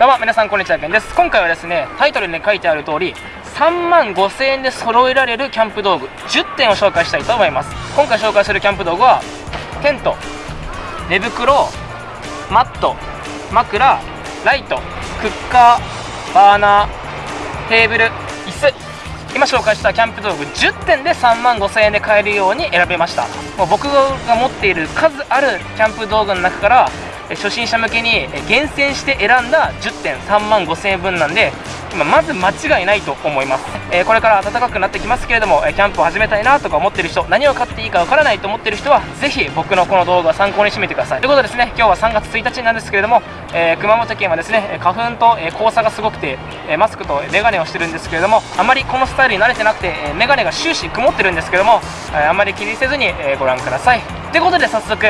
どうも皆さんこんにちはけんです。今回はですねタイトルに書いてある通り3万5000円で揃えられるキャンプ道具10点を紹介したいと思います。今回紹介するキャンプ道具はテント寝袋マット枕ライトクッカーバーナーテーブル椅子。今紹介したキャンプ道具10点で3万5000円で買えるように選べました。もう僕が持っている数あるキャンプ道具の中から初心者向けに厳選して選んだ10点3万5000円分なんで今まず間違いないと思います、えー、これから暖かくなってきますけれどもキャンプを始めたいなとか思ってる人何を買っていいかわからないと思ってる人はぜひ僕のこの動画を参考にしてみてください。ということでですね今日は3月1日なんですけれども、えー、熊本県はですね花粉と、え黄砂がすごくて、えマスクとメガネをしてるんですけれどもあまりこのスタイルに慣れてなくて、えメガネが終始曇ってるんですけども、えあまり気にせずに、えご覧ください。ということで早速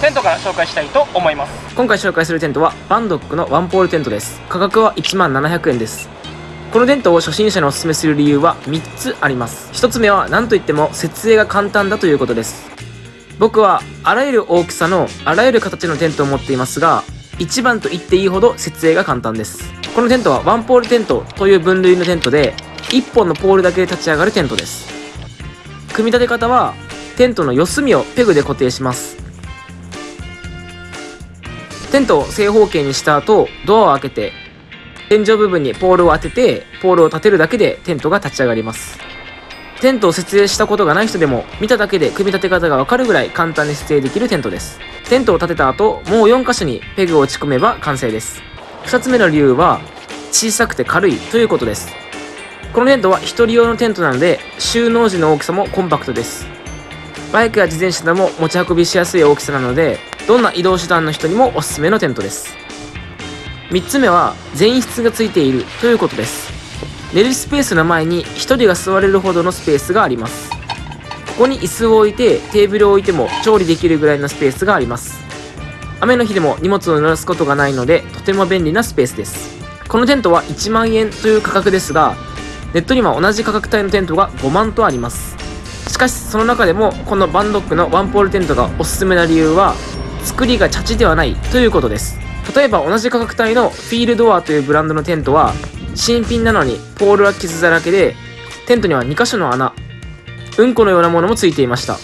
テントから紹介したいと思います。今回紹介するテントはバンドックのワンポールテントです。価格は1万700円です。このテントを初心者におすすめする理由は3つあります。1つ目は何といっても設営が簡単だということです。僕はあらゆる大きさのあらゆる形のテントを持っていますが一番と言っていいほど設営が簡単です。このテントはワンポールテントという分類のテントで1本のポールだけで立ち上がるテントです。組み立て方はテントの四隅をペグで固定します。テントを正方形にした後、ドアを開けて、天井部分にポールを当てて、ポールを立てるだけでテントが立ち上がります。テントを設営したことがない人でも、見ただけで組み立て方がわかるぐらい簡単に設営できるテントです。テントを立てた後、もう4箇所にペグを打ち込めば完成です。2つ目の理由は、小さくて軽いということです。このテントは1人用のテントなので、収納時の大きさもコンパクトです。バイクや自転車でも持ち運びしやすい大きさなので、どんな移動手段の人にもおすすめのテントです。3つ目は全室がついているということです。寝るスペースの前に1人が座れるほどのスペースがあります。ここに椅子を置いてテーブルを置いても調理できるぐらいのスペースがあります。雨の日でも荷物を濡らすことがないのでとても便利なスペースです。このテントは1万円という価格ですがネットには同じ価格帯のテントが5万とあります。しかしその中でもこのバンドックのワンポールテントがおすすめな理由は作りがチャチではないということです。例えば同じ価格帯のフィールドアというブランドのテントは新品なのにポールは傷だらけでテントには2箇所の穴うんこのようなものもついていました。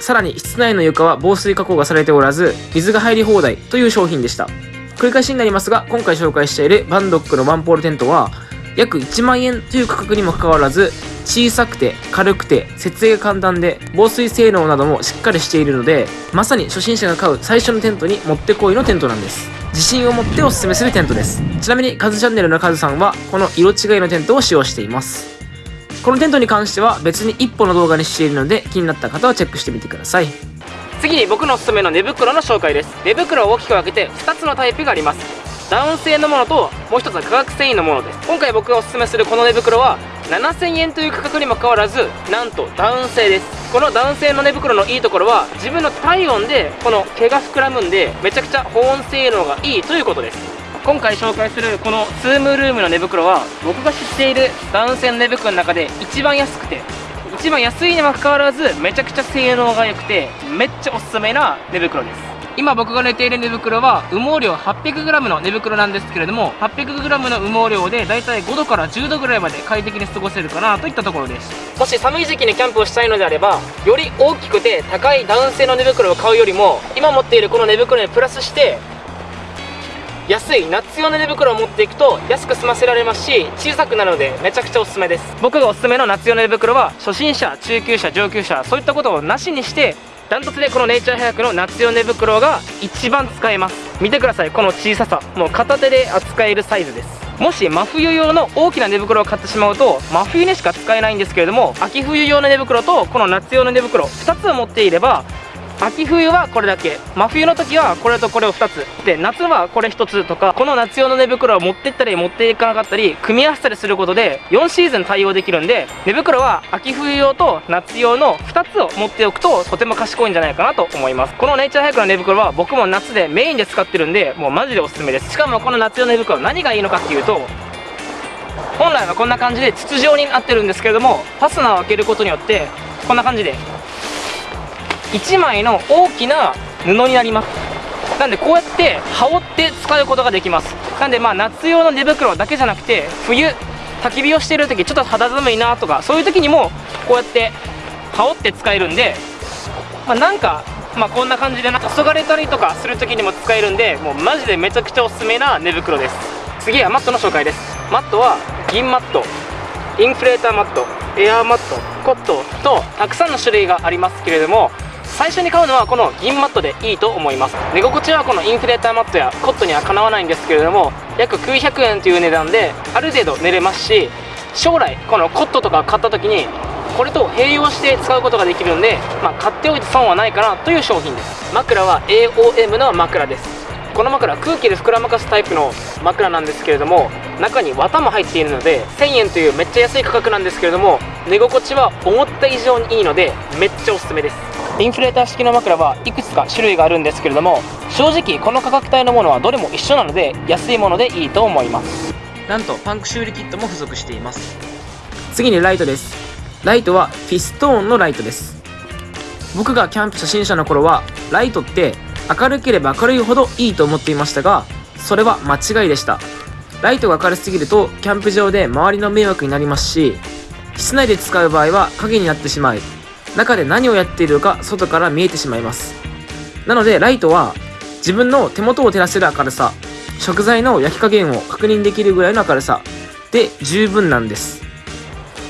さらに室内の床は防水加工がされておらず水が入り放題という商品でした。繰り返しになりますが今回紹介しているバンドックのワンポールテントは約1万円という価格にもかかわらず小さくて軽くて設営が簡単で防水性能などもしっかりしているのでまさに初心者が買う最初のテントにもってこいのテントなんです。自信を持っておすすめするテントです。ちなみにカズチャンネルのカズさんはこの色違いのテントを使用しています。このテントに関しては別に1本の動画にしているので気になった方はチェックしてみてください。次に僕のおすすめの寝袋の紹介です。寝袋を大きく分けて2つのタイプがあります。ダウン製のものともう一つは化学繊維のものです。今回僕がおすすめするこの寝袋は7000円という価格にもかかわらずなんとダウン製です。このダウン製の寝袋のいいところは自分の体温でこの毛が膨らむんでめちゃくちゃ保温性能がいいということです。今回紹介するこのスームルームの寝袋は僕が知っているダウン製の寝袋の中で一番安くて一番安いにもかかわらずめちゃくちゃ性能が良くてめっちゃおすすめな寝袋です。今僕が寝ている寝袋は羽毛量 800g の寝袋なんですけれども 800g の羽毛量でだいたい5度から10度ぐらいまで快適に過ごせるかなといったところです。もし寒い時期にキャンプをしたいのであればより大きくて高いダウン製の寝袋を買うよりも今持っているこの寝袋にプラスして安い夏用の寝袋を持っていくと安く済ませられますし小さくなるのでめちゃくちゃおすすめです。僕がおすすめの夏用の寝袋は初心者中級者上級者そういったことをなしにしてダントツでこのネイチャーハヤクの夏用寝袋が一番使えます。見てください。この小ささ。もう片手で扱えるサイズです。もし真冬用の大きな寝袋を買ってしまうと真冬にしか使えないんですけれども秋冬用の寝袋とこの夏用の寝袋2つを持っていれば秋冬はこれだけ。真冬の時はこれとこれを2つで夏はこれ1つとか。この夏用の寝袋を持ってったり持っていかなかったり組み合わせたりすることで4シーズン対応できるんで寝袋は秋冬用と夏用の2つを持っておくととても賢いんじゃないかなと思います。このネイチャーハイクの寝袋は僕も夏でメインで使ってるんでもうマジでおすすめです。しかもこの夏用の寝袋何がいいのかっていうと本来はこんな感じで筒状になってるんですけれどもファスナーを開けることによってこんな感じで1枚の大きな布になります。なんでこうやって羽織って使うことができます。なんでまあ夏用の寝袋だけじゃなくて冬焚き火をしている時ちょっと肌寒いなとかそういう時にもこうやって羽織って使えるんでまあ、なんかまあこんな感じでな黄昏たりとかする時にも使えるんでもうマジでめちゃくちゃおすすめな寝袋です。次はマットの紹介です。マットは銀マットインフレーターマットエアーマットコットとたくさんの種類がありますけれども最初に買うのはこの銀マットでいいと思います。寝心地はこのインフレーターマットやコットにはかなわないんですけれども約900円という値段である程度寝れますし将来このコットとか買った時にこれと併用して使うことができるんで、まあ、買っておいて損はないかなという商品です。枕は AOM の枕です。この枕空気で膨らまかすタイプの枕なんですけれども中に綿も入っているので1000円というめっちゃ安い価格なんですけれども寝心地は思った以上にいいのでめっちゃおすすめです。インフレーター式の枕はいくつか種類があるんですけれども正直この価格帯のものはどれも一緒なので安いものでいいと思います。なんとパンク修理キットも付属しています。次にライトです。ライトはフィストーンのライトです。僕がキャンプ初心者の頃はライトって明るければ明るいほどいいと思っていましたがそれは間違いでした。ライトが明るすぎるとキャンプ場で周りの迷惑になりますし室内で使う場合は影になってしまい中で何をやっているか外から見えてしまいます。なのでライトは自分の手元を照らせる明るさ食材の焼き加減を確認できるぐらいの明るさで十分なんです。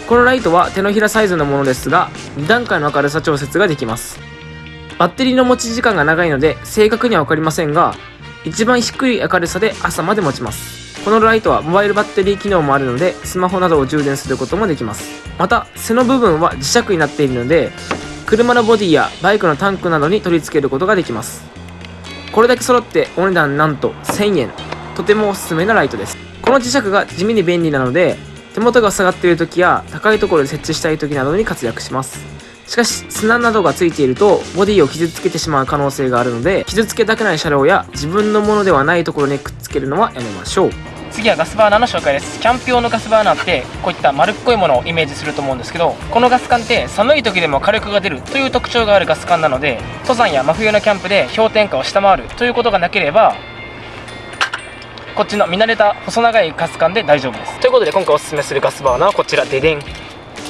このライトは手のひらサイズのものですが2段階の明るさ調節ができます。バッテリーの持ち時間が長いので正確には分かりませんが一番低い明るさで朝まで持ちます。このライトはモバイルバッテリー機能もあるのでスマホなどを充電することもできます。また背の部分は磁石になっているので車のボディやバイクのタンクなどに取り付けることができます。これだけ揃ってお値段なんと1000円。とてもおすすめなライトです。この磁石が地味に便利なので手元が下がっている時や高いところで設置したい時などに活躍します。しかし砂などがついているとボディを傷つけてしまう可能性があるので傷つけたくない車両や自分のものではないところにくっつけるのはやめましょう。次はガスバーナーの紹介です。キャンプ用のガスバーナーってこういった丸っこいものをイメージすると思うんですけどこのガス管って寒い時でも火力が出るという特徴があるガス管なので登山や真冬のキャンプで氷点下を下回るということがなければこっちの見慣れた細長いガス管で大丈夫です。ということで今回おすすめするガスバーナーはこちら。ででん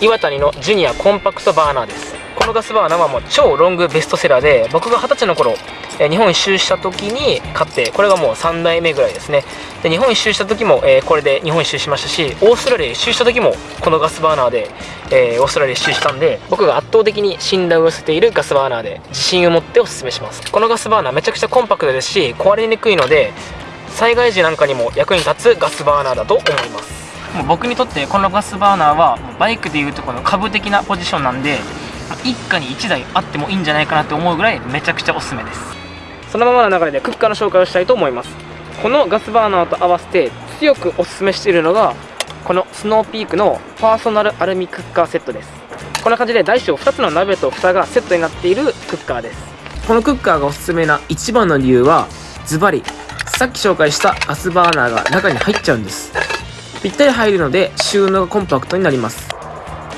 岩谷のジュニアコンパクトバーナーです。このガスバーナーはもう超ロングベストセラーで僕が二十歳の頃日本一周した時に買ってこれがもう3代目ぐらいですね。で日本一周した時も、えーこれで日本一周しましたしオーストラリア一周した時もこのガスバーナーで、えーオーストラリア一周したんで僕が圧倒的に信頼を寄せているガスバーナーで自信を持っておすすめします。このガスバーナーめちゃくちゃコンパクトですし壊れにくいので災害時なんかにも役に立つガスバーナーだと思います。僕にとってこのガスバーナーはバイクでいうとこの株的なポジションなんで一家に1台あってもいいんじゃないかなって思うぐらいめちゃくちゃおすすめです。そのままの流れでクッカーの紹介をしたいと思います。このガスバーナーと合わせて強くおすすめしているのがこのスノーピークのパーソナルアルミクッカーセットです。こんな感じで大小2つの鍋と蓋がセットになっているクッカーです。このクッカーがおすすめな一番の理由はズバリさっき紹介したガスバーナーが中に入っちゃうんです。ぴったり入るので収納がコンパクトになります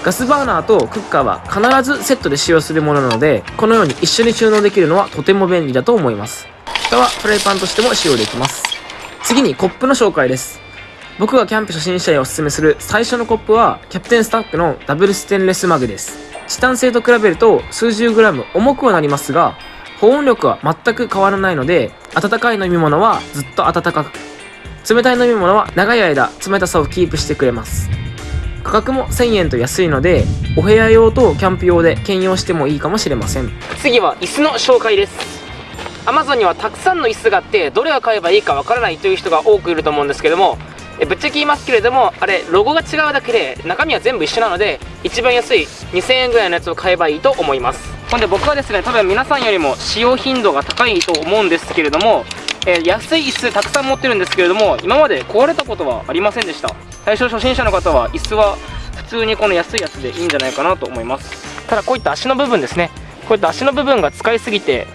ガスバーナーとクッカーは必ずセットで使用するものなのでこのように一緒に収納できるのはとても便利だと思います。蓋はフライパンとしても使用できます。次にコップの紹介です。僕がキャンプ初心者へおすすめする最初のコップはキャプテンスタッフのダブルステンレスマグです。チタン製と比べると数十グラム重くはなりますが保温力は全く変わらないので温かい飲み物はずっと温かく。冷たい飲み物は長い間冷たさをキープしてくれます。価格も1000円と安いのでお部屋用とキャンプ用で兼用してもいいかもしれません。次は椅子の紹介です。Amazon にはたくさんの椅子があってどれを買えばいいかわからないという人が多くいると思うんですけどもえぶっちゃけ言いますけれどもあれロゴが違うだけで中身は全部一緒なので一番安い2000円ぐらいのやつを買えばいいと思います。ほんで僕はですね多分皆さんよりも使用頻度が高いと思うんですけれども、えー安い椅子たくさん持ってるんですけれども今まで壊れたことはありませんでした。最初初心者の方は椅子は普通にこの安いやつでいいんじゃないかなと思います。ただこういった足の部分ですね。こういった足の部分が使いすぎて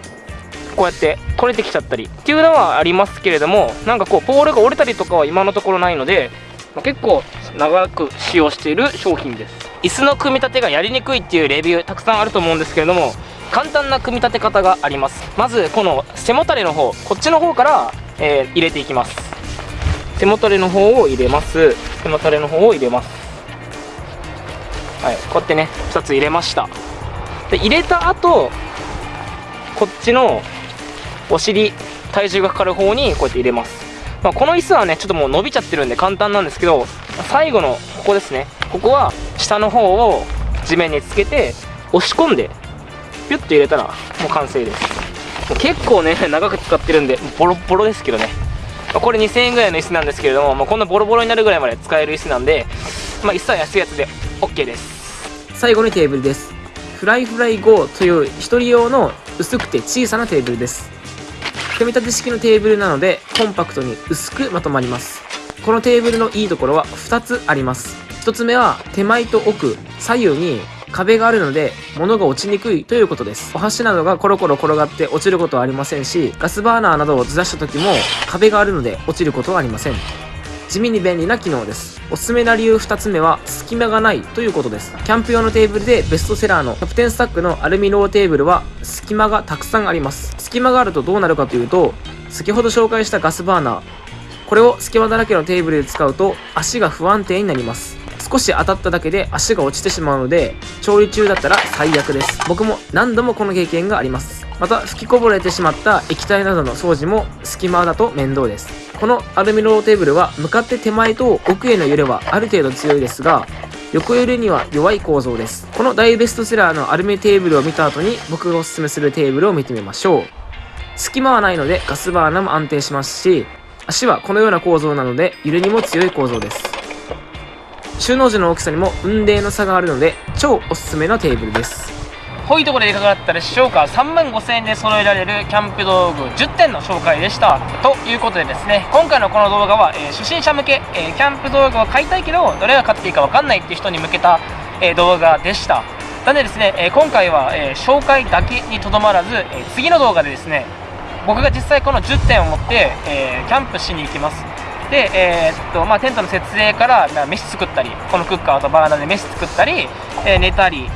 こうやって取れてきちゃったりっていうのはありますけれどもなんかこうポールが折れたりとかは今のところないので、まあ結構長く使用している商品です。椅子の組み立てがやりにくいっていうレビューたくさんあると思うんですけれども簡単な組み立て方があります。まずこの背もたれの方こっちの方から、えー入れていきます。背もたれの方を入れます。背もたれの方を入れます。はいこうやってね2つ入れました。で入れた後こっちのお尻体重がかかる方にこうやって入れます、まあ、この椅子はねちょっともう伸びちゃってるんで簡単なんですけど最後のここですね。ここは下の方を地面につけて押し込んでピュッと入れたらもう完成です。結構ね 長く使ってるんでボロボロですけどね。これ2000円ぐらいの椅子なんですけれども、まあ、こんなボロボロになるぐらいまで使える椅子なんで、まあ、椅子は安いやつで OK です。最後にテーブルです。フライフライ GO という一人用の薄くて小さなテーブルです。組み立て式のテーブルなのでコンパクトに薄くまとまります。このテーブルのいいところは2つあります。1つ目は手前と奥左右に壁があるので物が落ちにくいということです。お箸などがコロコロ転がって落ちることはありませんしガスバーナーなどをずらした時も壁があるので落ちることはありません。地味に便利な機能です。おすすめな理由2つ目は隙間がないということです。キャンプ用のテーブルでベストセラーのキャプテンスタックのアルミローテーブルは隙間がたくさんあります。隙間があるとどうなるかというと先ほど紹介したガスバーナー。これを隙間だらけのテーブルで使うと足が不安定になります。少し当たっただけで足が落ちてしまうので調理中だったら最悪です。僕も何度もこの経験があります。また吹きこぼれてしまった液体などの掃除も隙間だと面倒です。このアルミローテーブルは向かって手前と奥への揺れはある程度強いですが横揺れには弱い構造です。この大ベストセラーのアルミテーブルを見た後に僕がおすすめするテーブルを見てみましょう。隙間はないのでガスバーナーも安定しますし足はこのような構造なので揺れにも強い構造です。収納時の大きさにも雲泥の差があるので超おすすめのテーブルです。ほいところでいかがだったでしょうか。3万5000円で揃えられるキャンプ道具10点の紹介でした。ということでですね今回のこの動画は、えー初心者向け、えーキャンプ道具を買いたいけどどれが買っていいか分かんないっていう人に向けた、えー動画でした。なのでですね、えー今回は、えー紹介だけにとどまらず、えー次の動画でですね僕が実際この10点を持って、えーキャンプしに行きます。で、えーっとまあ、テントの設営からまあ飯作ったりこのクッカーとバーナーで飯作ったり、えー寝たり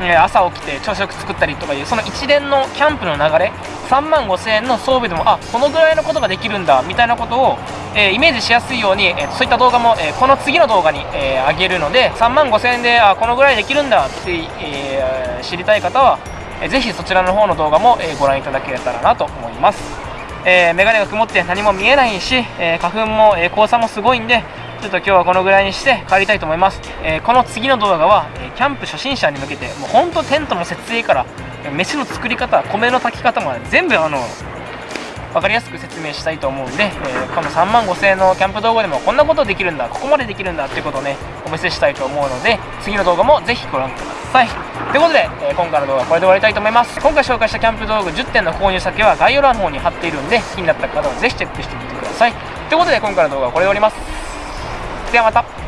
えー朝起きて朝食作ったりとかいうその一連のキャンプの流れ3万5000円の装備でもあこのぐらいのことができるんだみたいなことを、えーイメージしやすいように、えーそういった動画も、えーこの次の動画に、えー上げるので3万5000円であこのぐらいできるんだって、えー知りたい方は、えーぜひそちらの方の動画も、えご覧いただけたらなと思います、えー、眼鏡が曇って何も見えないし、えー花粉も、えー黄砂もすごいんでちょっと今日はこのぐらいにして帰りたいと思います、えこの次の動画は、えキャンプ初心者に向けてもうほんとテントの設営からえ飯の作り方米の炊き方まで全部あの分かりやすく説明したいと思うんで、えーこの3万5000円のキャンプ動画でもこんなことできるんだここまでできるんだっていうことをねお見せしたいと思うので次の動画もぜひご覧ください。さい。ということで、えー今回の動画はこれで終わりたいと思います。今回紹介したキャンプ道具10点の購入先は概要欄の方に貼っているんで気になった方はぜひチェックしてみてください。ということで今回の動画はこれで終わります。ではまた。